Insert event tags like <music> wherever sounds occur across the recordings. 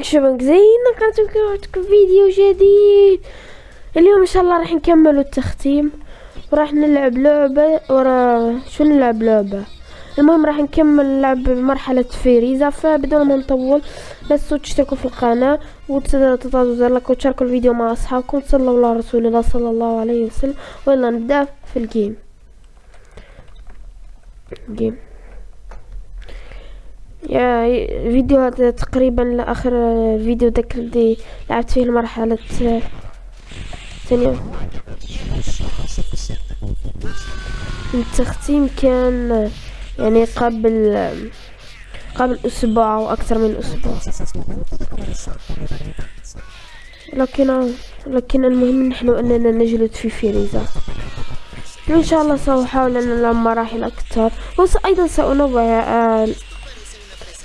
شباب زينا كنتكم فيديو جديد. اليوم إن شاء الله راح نكملوا التختيم وراح نلعب لعبة ورا شو نلعب لعبة؟ المهم راح نكمل نلعب مرحلة فيريزا فبدون ما نطول لا تنسوا تشتركوا في القناة وتضغطوا زر like وتشاركوا الفيديو مع أصحابكم. صلوا على رسول الله صلى الله عليه وسلم. ويلا نبدأ في ال game. game. فيديو هذا تقريبا لآخر فيديو داك اللي لعبت فيه المرحلة الثانية. التختيم كان يعني قبل قبل أسبوع أو أكثر من أسبوع. لكن لكن المهم نحن أننا نجلد في فيريزا ان شاء الله سأحاول أن مراحل أكثر. وأيضا سانوع آه،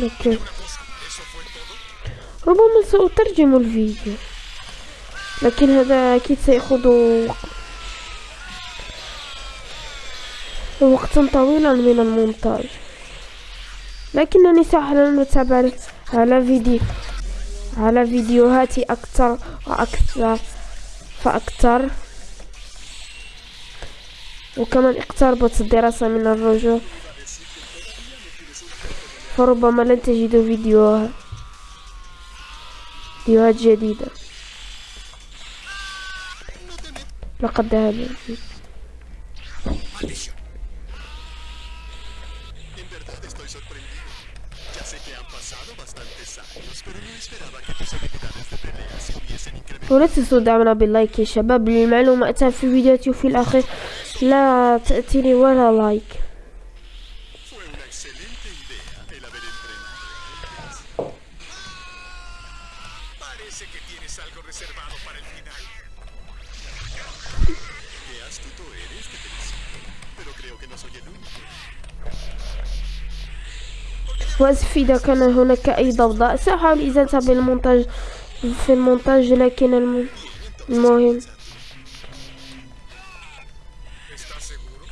أوكي. ربما سأترجم الفيديو. لكن هذا أكيد سيأخذ وقتا طويلا من المونتاج لكنني سأحاول أتابع على فيديو على فيديوهات أكثر وأكثر فأكثر. وكمان اقتربت الدراسة من الرجوع. فربما لن تجدوا فيديو فيديوهات جديدة لقد ذهب. ولا تنسوا دعمنا باللايك يا شباب للمعلومة أتى في فيديوهاتي وفي الأخير لا تأتيني ولا لايك وأسف إذا كان هناك أي ضوضاء سأحاول إزالتها بالمونتاج في المونتاج لكن الم- المهم ¿Estás seguro?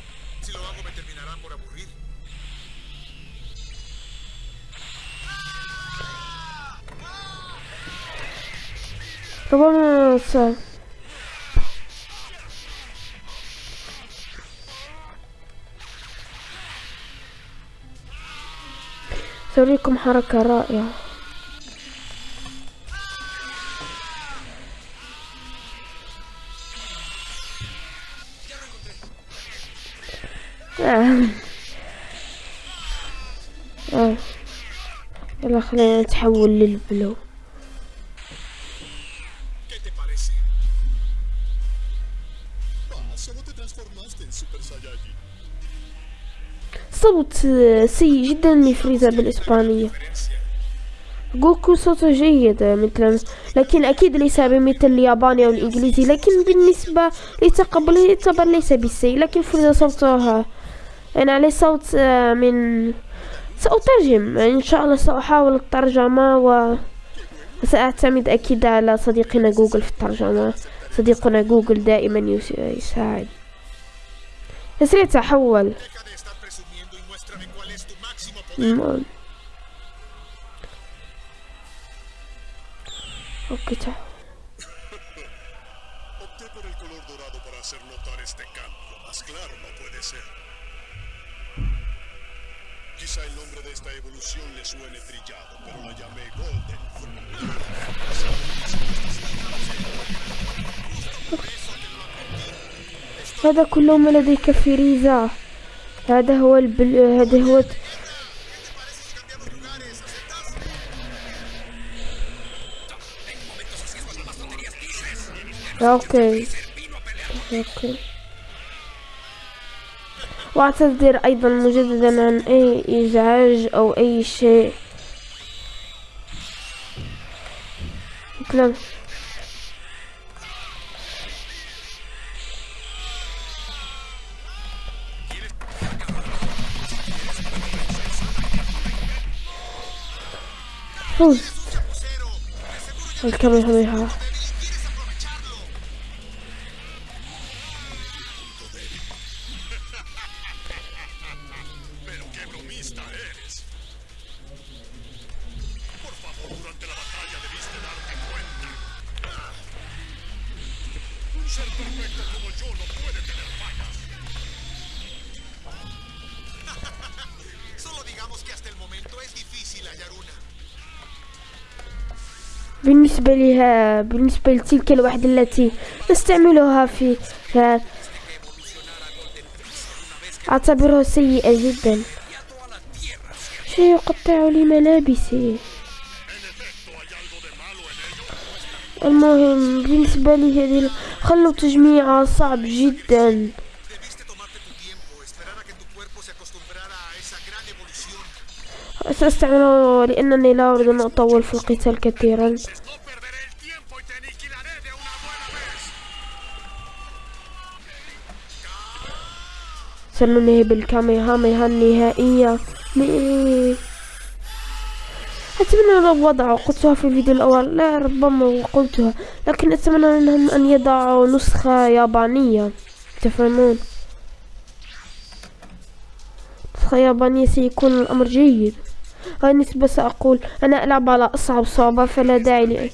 سأريكم حركة رائعة آه. آه. يلا خلينا نتحول للبلو صوت سيء جدا لفريزا بالإسبانية. جوكو صوته جيد مثل لكن أكيد ليس بمثل الياباني أو الإنجليزي لكن بالنسبة لتقبله يعتبر ليس بالسيء. لكن فريزا صوتها أنا عليه صوت آه، من سأترجم إن شاء الله سأحاول الترجمة و سأعتمد أكيد على صديقنا جوجل في الترجمة. صديقنا جوجل دائما يس- يساعد. يسرع تحول. muéstrame cuál es tu máximo poder. م- اوكي تعال <laughs> Opté por el color dorado para hacer notar este cambio. Más claro no puede ser. Quizá el nombre de esta evolución le suene trillado, pero la llamé Golden. هذا كله ما لديك فريزا هذا هو البل... هذا هو أوكي. أوكي. واعتذر أيضا مجددا عن أي إزعاج أو أي شيء. Uy. El que me. بالنسبة لها بالنسبة لتلك الوحدة التي نستعملها في أعتبرها سيئة جدا. شيء يقطع لي ملابسي. المهم بالنسبة لي هذه خلوا تجميعها صعب جدا. سأستعمله لأنني لا أريد أن أطول في القتال كثيرا. سننهي بالكاميهاميها النهائية؟ أتمنى لو وضعوا قلتها في الفيديو الأول لا ربما قلتها لكن أتمنى منهم أن يضعوا نسخة يابانية تفهمون نسخة يابانية سيكون الأمر جيد. بالنسبة سأقول أنا ألعب على أصعب صعوبة فلا داعي لي.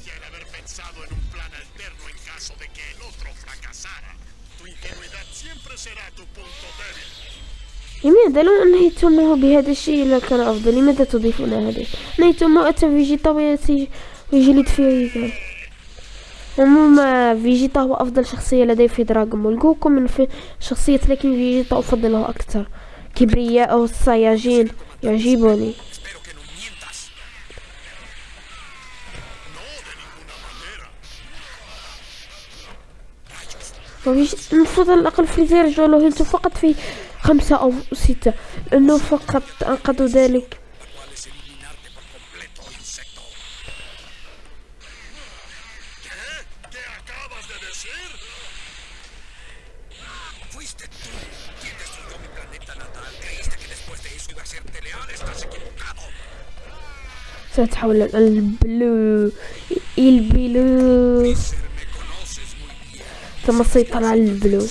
لماذا لو أنهيتموه بهذا الشيء لكان أفضل؟ لماذا تضيفون هذا؟ أنهيتموه أتى فيجيتا ويجلد فريزا عموما فيجيتا هو أفضل شخصية لدي في Dragon Ball جوكو من في شخصية لكن فيجيتا أفضله أكثر. كبرياءه الصياجين يعجبني. المفروض على الأقل فريزر يرجعوا له هيلته فقط في خمسة أو ستة. لأنه فقط أنقذوا ذلك. سأتحول البلو البلو. ثم السيطرة على البلو.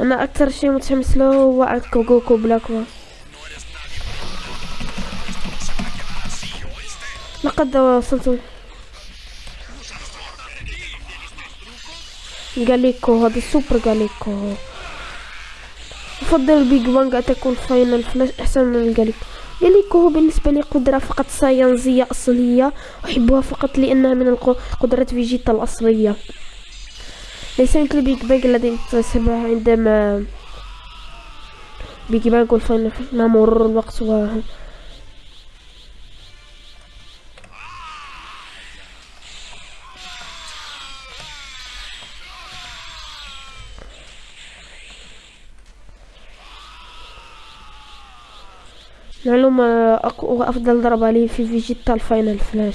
أنا أكثر شيء متحمس له هو أكو جوكو بلاكوا. لقد وصلت جاليكو هذا السوبر جاليكو أفضل ال Big Bang Attack وال Final Flash أحسن من الجاليكو جاليكو بالنسبة لي قدرة فقط سايانية أصلية أحبها فقط لأنها من قدرات فيجيتا الأصلية. ليس مثل ال Big Bang الذي اكتسبها عندما Big Bang وال Final Flash مع مرور الوقت و معلومة أقوى أفضل ضربة لي في فيجيتا ال Final Flash.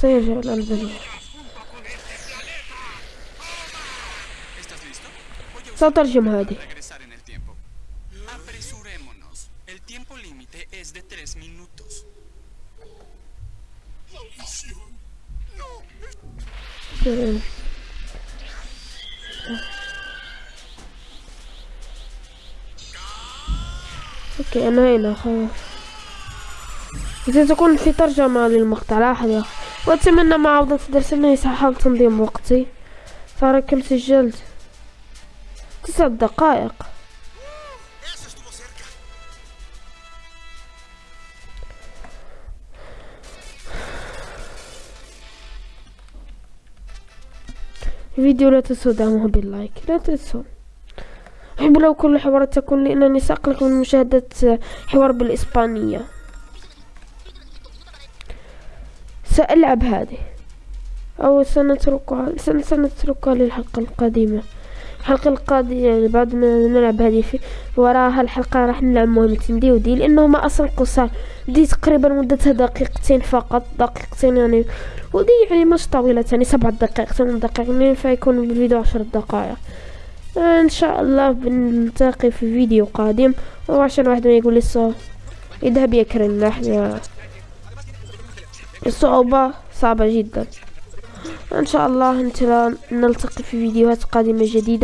سيرجع الألباني ¿Estás listo? Voy a سأترجم هذه. أوكي أنا هنا خلاص. إذا تكون في ترجمة للمقطع لحظة وأتمنى مع عودة الدرس أني سأحاول تنظيم وقتي. ترى كم سجلت تسع دقائق. الفيديو لا تنسوا دعمه باللايك لا تنسوا. أحب لو كل الحوارات تكون لأنني سأقلق من مشاهدة حوار بالإسبانية. سألعب هذه أو سنتركها سن- سنتركها للحلقة القادمة. الحلقة القادمة يعني بعد ما نلعب هذه في وراها الحلقة راح نلعب مهمتين دي ودي لأنهما أصلا قصار. دي تقريبا مدتها دقيقتين فقط دقيقتين يعني ودي يعني مش طويلة يعني سبع دقائق ثمان دقائق فيكون الفيديو عشر دقائق. إن شاء الله بنلتقي في فيديو قادم. وعشان واحد ما يقول لي الصو يذهب يكرن إحنا الصعوبة صعبة جدا. إن شاء الله نلتقي في فيديوهات قادمة جديدة.